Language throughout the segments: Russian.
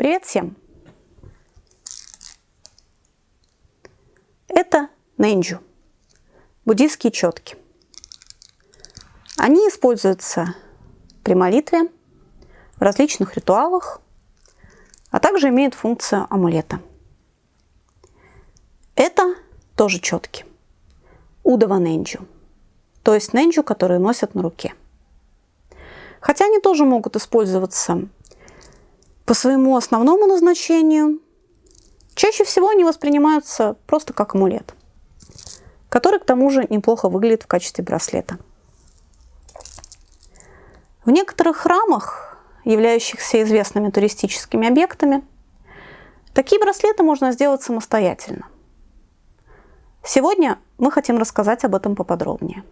Привет всем! Это нэнджу, буддийские четки. Они используются при молитве, в различных ритуалах, а также имеют функцию амулета. Это тоже четки. Удава нэнджу, то есть нэнджу, которые носят на руке. Хотя они тоже могут использоваться по своему основному назначению, чаще всего они воспринимаются просто как амулет, который к тому же неплохо выглядит в качестве браслета. В некоторых храмах, являющихся известными туристическими объектами, такие браслеты можно сделать самостоятельно. Сегодня мы хотим рассказать об этом поподробнее.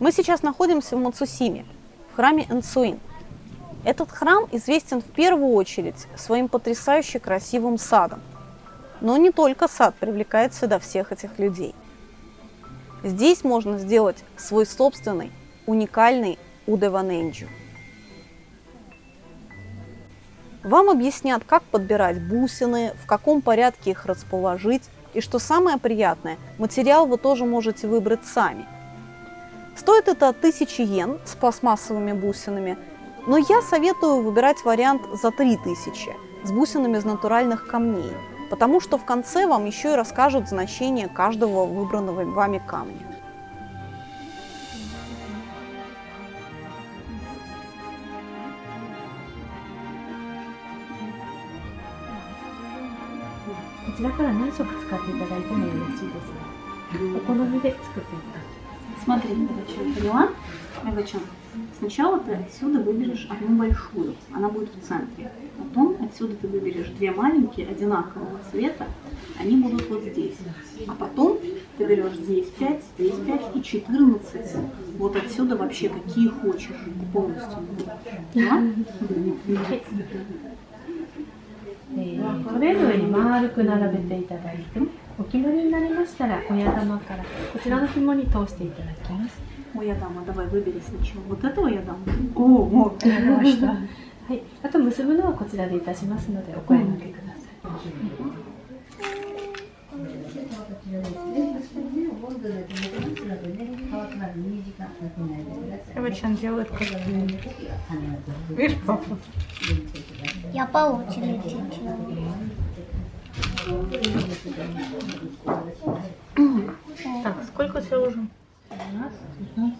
Мы сейчас находимся в Мацусиме, в храме Энцуин. Этот храм известен в первую очередь своим потрясающе красивым садом. Но не только сад привлекает сюда всех этих людей. Здесь можно сделать свой собственный, уникальный Удеваненджу. Вам объяснят, как подбирать бусины, в каком порядке их расположить, и что самое приятное, материал вы тоже можете выбрать сами. Стоит это 1000 йен с пластмассовыми бусинами – но я советую выбирать вариант за 3000 с бусинами из натуральных камней, потому что в конце вам еще и расскажут значение каждого выбранного вами камня. Смотри, поняла? Мегачон. Сначала ты отсюда выберешь одну большую, она будет в центре. Потом отсюда ты выберешь две маленькие, одинакового цвета, они будут вот здесь. А потом ты берешь здесь 5, здесь 5 и 14. Вот отсюда вообще какие хочешь полностью. Да? えー、トレーの上に丸く並べていただいてお決まりになりましたら親玉からこちらの紐に通していただきます。 О, я дам, а давай выбери сначала. Вот этого я дам. О, о, конечно. はい、あと結ぶのはこちらでいたしますのでお声掛けください。Эвачан делает как Видишь, папа? Я по очереди делаю. Так, сколько у тебя уже? 12, 15,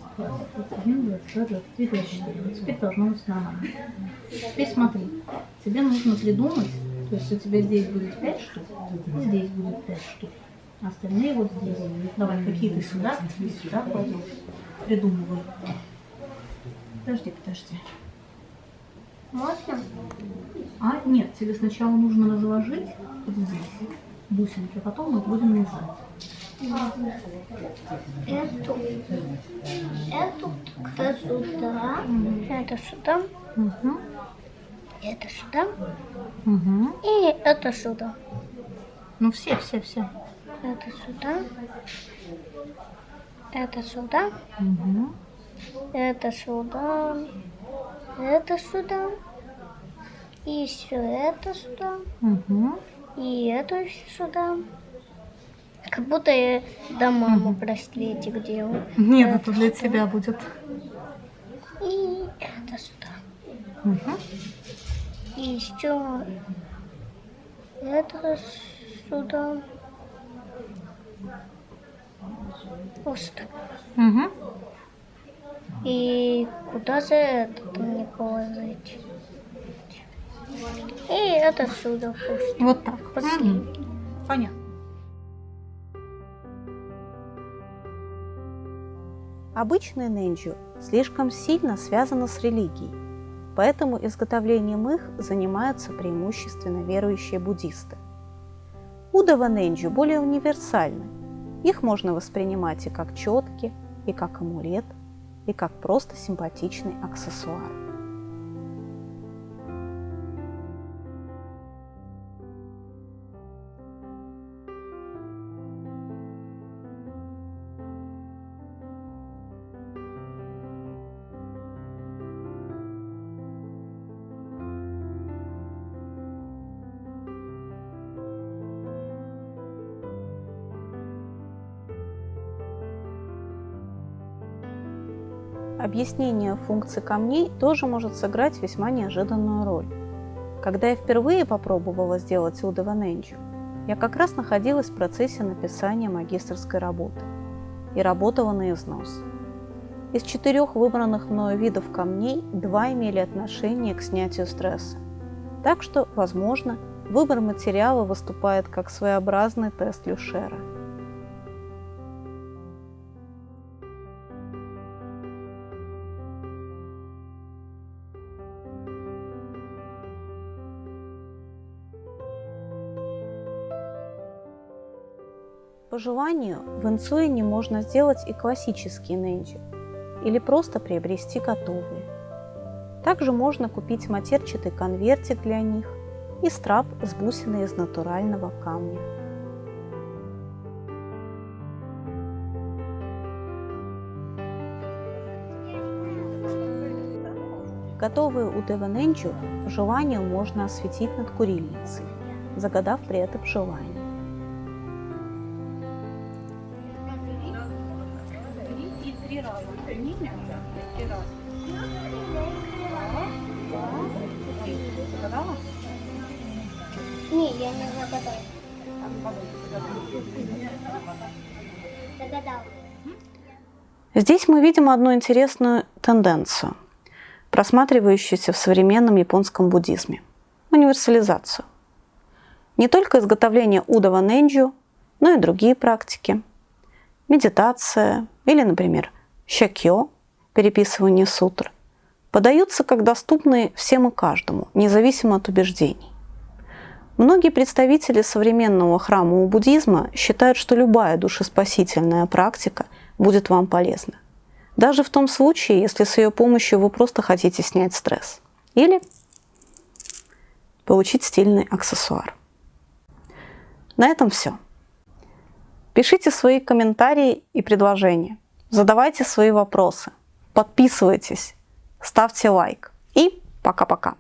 21, 22, 23, 24. Вот теперь должно быть нормально. Теперь смотри, тебе нужно придумать, то есть у тебя здесь будет 5 штук, и здесь будет 5 штук. Остальные вот здесь. Давай, какие ты сюда, сюда кладешь. Придумывай. Подожди, подожди. Можно? А, нет, тебе сначала нужно разложить вот здесь бусинки, а потом мы будем вязать. Эту, эту как сюда, это сюда, Угу. это сюда Угу. и это сюда. Ну все, все, все. Это сюда, это сюда, Угу. это сюда, это сюда, и еще это сюда, Угу. и это сюда. Как будто я до мамы браслетик делаю. Нет, это для тебя будет. И это сюда. Угу. И еще это сюда. Сюда. Угу. И куда же этот мне положить? И это сюда пусть. Вот так. Последний. Понятно. Обычные нэнджу слишком сильно связаны с религией, поэтому изготовлением их занимаются преимущественно верующие буддисты. Удава нэнджу более универсальны. Их можно воспринимать и как четки, и как амулет, и как просто симпатичный аксессуар. Объяснение функций камней тоже может сыграть весьма неожиданную роль. Когда я впервые попробовала сделать Удова Ненджу, я как раз находилась в процессе написания магистрской работы и работала на износ. Из четырех выбранных мною видов камней два имели отношение к снятию стресса. Так что, возможно, выбор материала выступает как своеобразный тест Люшера. По желанию в Инсуине можно сделать и классические ненджи, или просто приобрести готовые. Также можно купить матерчатый конвертик для них и страп с бусиной из натурального камня. Готовые у Деваненджу по желанию можно осветить над курильницей, загадав при этом желание. Здесь мы видим одну интересную тенденцию, просматривающуюся в современном японском буддизме – универсализацию. Не только изготовление удова ненджу, но и другие практики. Медитация или, например, щакё – переписывание сутр – подаются как доступные всем и каждому, независимо от убеждений. Многие представители современного храмового буддизма считают, что любая душеспасительная практика будет вам полезна. Даже в том случае, если с ее помощью вы просто хотите снять стресс. Или получить стильный аксессуар. На этом все. Пишите свои комментарии и предложения. Задавайте свои вопросы. Подписывайтесь. Ставьте лайк. И пока-пока.